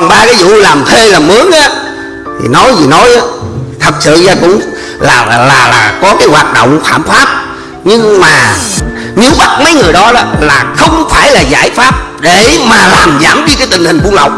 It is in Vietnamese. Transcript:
còn ba cái vụ làm thuê làm mướn á thì nói gì nói á thật sự ra cũng là là là, là có cái hoạt động phạm pháp. Nhưng mà nếu bắt mấy người đó, đó là không phải là giải pháp để mà làm giảm đi cái tình hình buôn lậu.